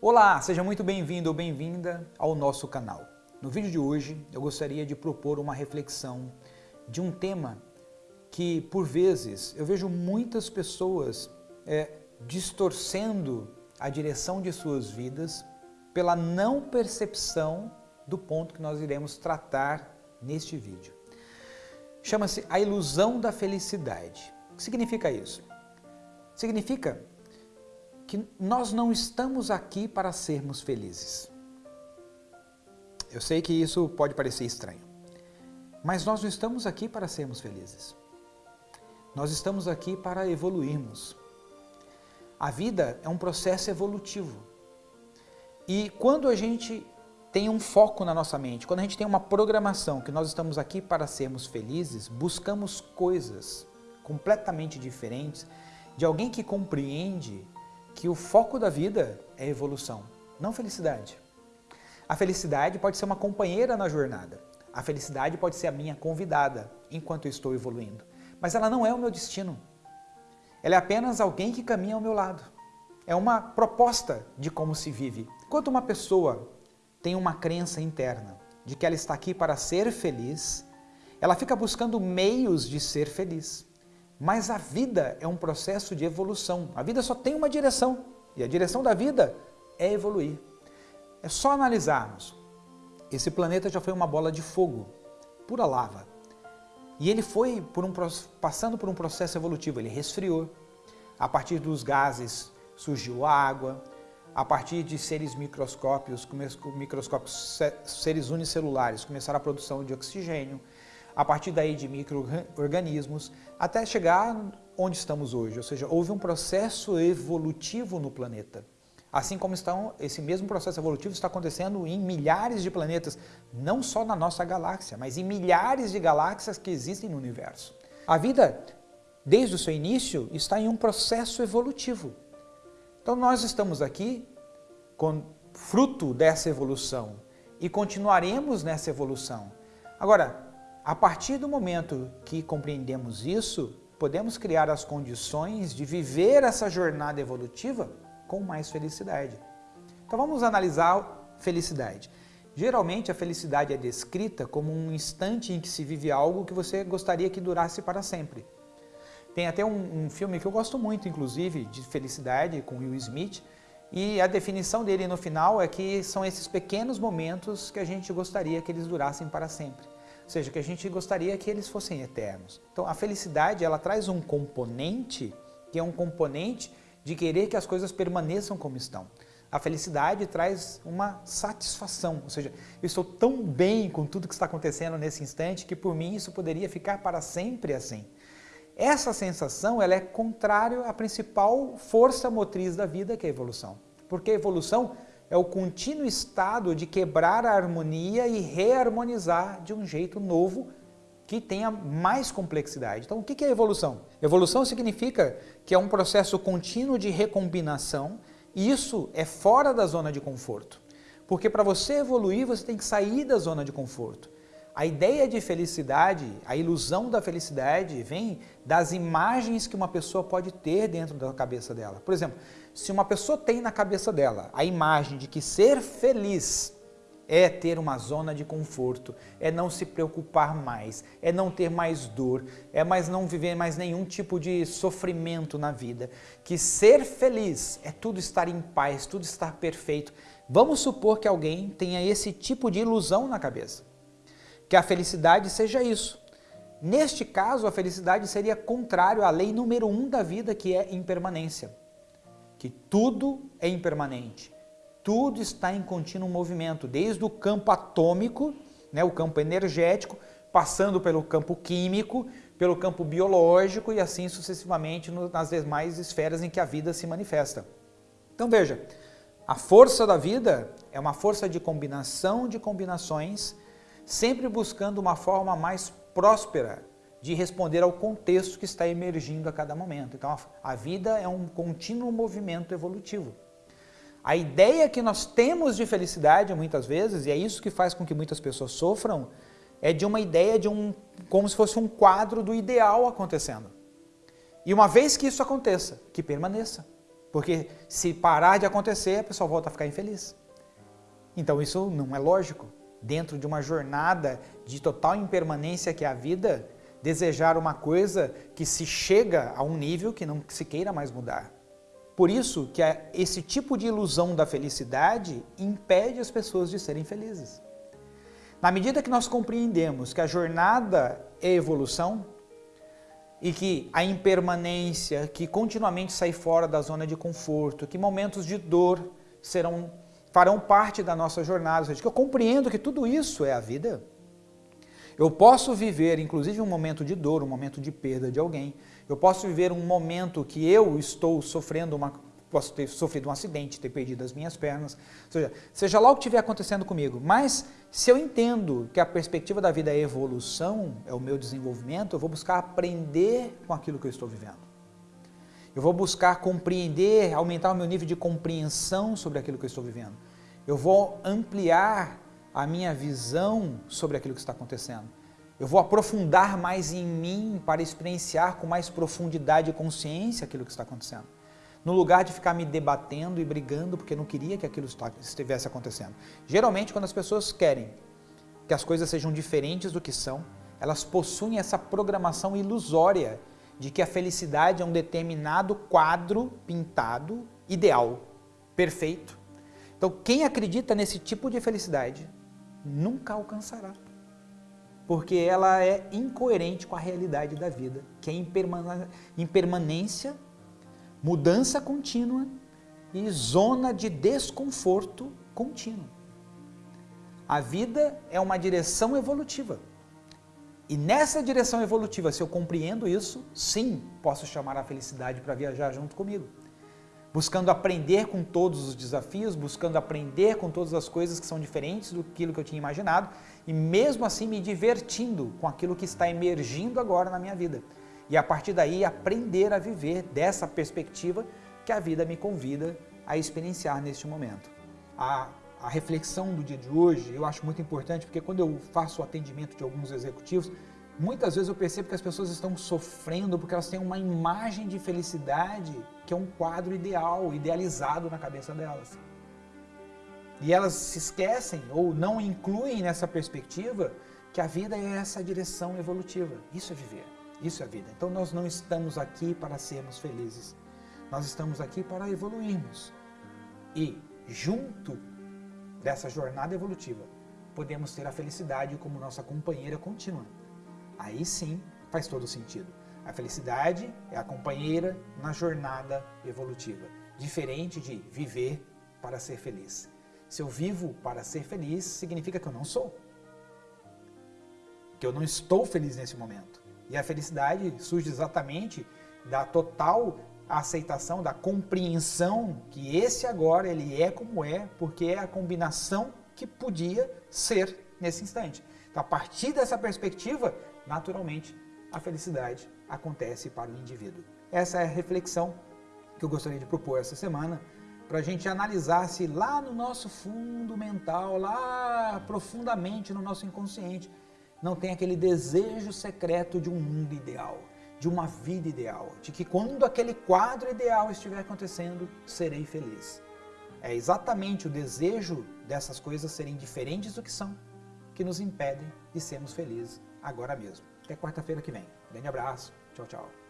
Olá, seja muito bem-vindo ou bem-vinda ao nosso canal. No vídeo de hoje eu gostaria de propor uma reflexão de um tema que por vezes eu vejo muitas pessoas é, distorcendo a direção de suas vidas pela não percepção do ponto que nós iremos tratar neste vídeo. Chama-se a ilusão da felicidade. O que significa isso? Significa que nós não estamos aqui para sermos felizes. Eu sei que isso pode parecer estranho, mas nós não estamos aqui para sermos felizes. Nós estamos aqui para evoluirmos. A vida é um processo evolutivo. E quando a gente tem um foco na nossa mente, quando a gente tem uma programação que nós estamos aqui para sermos felizes, buscamos coisas completamente diferentes de alguém que compreende que o foco da vida é evolução, não felicidade. A felicidade pode ser uma companheira na jornada. A felicidade pode ser a minha convidada enquanto eu estou evoluindo. Mas ela não é o meu destino. Ela é apenas alguém que caminha ao meu lado. É uma proposta de como se vive. Quando uma pessoa tem uma crença interna de que ela está aqui para ser feliz, ela fica buscando meios de ser feliz. Mas a vida é um processo de evolução. A vida só tem uma direção. E a direção da vida é evoluir. É só analisarmos. Esse planeta já foi uma bola de fogo, pura lava. E ele foi por um, passando por um processo evolutivo, ele resfriou. A partir dos gases surgiu a água, a partir de seres microscópios, microscópios seres unicelulares, começaram a produção de oxigênio, a partir daí de micro-organismos, até chegar onde estamos hoje, ou seja, houve um processo evolutivo no planeta. Assim como estão, esse mesmo processo evolutivo está acontecendo em milhares de planetas, não só na nossa galáxia, mas em milhares de galáxias que existem no universo. A vida, desde o seu início, está em um processo evolutivo. Então nós estamos aqui com fruto dessa evolução e continuaremos nessa evolução. Agora, a partir do momento que compreendemos isso, podemos criar as condições de viver essa jornada evolutiva com mais felicidade. Então vamos analisar felicidade. Geralmente a felicidade é descrita como um instante em que se vive algo que você gostaria que durasse para sempre. Tem até um, um, filme que eu gosto muito, inclusive, de felicidade, com Will Smith, e a definição dele no final é que são esses pequenos momentos que a gente gostaria que eles durassem para sempre. Ou seja, que a gente gostaria que eles fossem eternos. Então a felicidade, ela traz um componente, que é um componente de querer que as coisas permaneçam como estão. A felicidade traz uma satisfação, ou seja, eu estou tão bem com tudo que está acontecendo nesse instante que por mim isso poderia ficar para sempre assim. Essa sensação ela é contrária à principal força motriz da vida, que é a evolução. Porque a evolução é o contínuo estado de quebrar a harmonia e reharmonizar de um jeito novo que tenha mais complexidade. Então, o que é evolução? Evolução significa que é um processo contínuo de recombinação e isso é fora da zona de conforto. Porque para você evoluir, você tem que sair da zona de conforto. A ideia de felicidade, a ilusão da felicidade vem das imagens que uma pessoa pode ter dentro da cabeça dela. Por exemplo, se uma pessoa tem na cabeça dela a imagem de que ser feliz é ter uma zona de conforto, é não se preocupar mais, é não ter mais dor, é mais não viver mais nenhum tipo de sofrimento na vida, que ser feliz é tudo estar em paz, tudo estar perfeito. Vamos supor que alguém tenha esse tipo de ilusão na cabeça que a felicidade seja isso. Neste caso, a felicidade seria contrário à lei número um da vida, que é impermanência. Que tudo é impermanente, tudo está em contínuo movimento, desde o campo atômico, né, o campo energético, passando pelo campo químico, pelo campo biológico e assim sucessivamente nas demais esferas em que a vida se manifesta. Então veja, a força da vida é uma força de combinação de combinações sempre buscando uma forma mais próspera de responder ao contexto que está emergindo a cada momento. Então a vida é um contínuo movimento evolutivo. A ideia que nós temos de felicidade muitas vezes, e é isso que faz com que muitas pessoas sofram, é de uma ideia de um como se fosse um quadro do ideal acontecendo. E uma vez que isso aconteça, que permaneça. Porque se parar de acontecer, a pessoa volta a ficar infeliz. Então isso não é lógico. Dentro de uma jornada de total impermanência que é a vida, desejar uma coisa que se chega a um nível que não se queira mais mudar. Por isso que esse tipo de ilusão da felicidade impede as pessoas de serem felizes. Na medida que nós compreendemos que a jornada é evolução e que a impermanência, que continuamente sai fora da zona de conforto, que momentos de dor serão farão parte da nossa jornada, ou seja, que eu compreendo que tudo isso é a vida, eu posso viver, inclusive, um momento de dor, um momento de perda de alguém. Eu posso viver um momento que eu estou sofrendo uma posso ter sofrido um acidente, ter perdido as minhas pernas, ou seja, seja lá o que estiver acontecendo comigo, mas se eu entendo que a perspectiva da vida é evolução, é o meu desenvolvimento, eu vou buscar aprender com aquilo que eu estou vivendo. Eu vou buscar compreender, aumentar o meu nível de compreensão sobre aquilo que eu estou vivendo. Eu vou ampliar a minha visão sobre aquilo que está acontecendo. Eu vou aprofundar mais em mim para experienciar com mais profundidade e consciência aquilo que está acontecendo. No lugar de ficar me debatendo e brigando porque não queria que aquilo estivesse acontecendo. Geralmente, quando as pessoas querem que as coisas sejam diferentes do que são, elas possuem essa programação ilusória de que a felicidade é um determinado quadro pintado, ideal, perfeito. Então, quem acredita nesse tipo de felicidade nunca alcançará. Porque ela é incoerente com a realidade da vida, que é impermanência, mudança contínua e zona de desconforto contínuo. A vida é uma direção evolutiva. E nessa direção evolutiva, se eu compreendo isso, sim, posso chamar a felicidade para viajar junto comigo buscando aprender com todos os desafios, buscando aprender com todas as coisas que são diferentes do que eu tinha imaginado e mesmo assim me divertindo com aquilo que está emergindo agora na minha vida. E a partir daí aprender a viver dessa perspectiva que a vida me convida a experienciar neste momento. A, a reflexão do dia de hoje eu acho muito importante porque quando eu faço o atendimento de alguns executivos, Muitas vezes eu percebo que as pessoas estão sofrendo porque elas têm uma imagem de felicidade que é um quadro ideal, idealizado na cabeça delas. E elas se esquecem ou não incluem nessa perspectiva que a vida é essa direção evolutiva. Isso é viver, isso é vida. Então nós não estamos aqui para sermos felizes. Nós estamos aqui para evoluirmos. E junto dessa jornada evolutiva, podemos ter a felicidade como nossa companheira contínua aí sim faz todo sentido. A felicidade é a companheira na jornada evolutiva, diferente de viver para ser feliz. Se eu vivo para ser feliz, significa que eu não sou. Que eu não estou feliz nesse momento. E a felicidade surge exatamente da total aceitação, da compreensão que esse agora ele é como é, porque é a combinação que podia ser nesse instante. Então, a partir dessa perspectiva, naturalmente, a felicidade acontece para o indivíduo. Essa é a reflexão que eu gostaria de propor essa semana, para a gente analisar se lá no nosso fundo mental, lá profundamente no nosso inconsciente, não tem aquele desejo secreto de um mundo ideal, de uma vida ideal, de que quando aquele quadro ideal estiver acontecendo, serei feliz. É exatamente o desejo dessas coisas serem diferentes do que são que nos impedem de sermos felizes agora mesmo. Até quarta-feira que vem. Grande abraço. Tchau, tchau.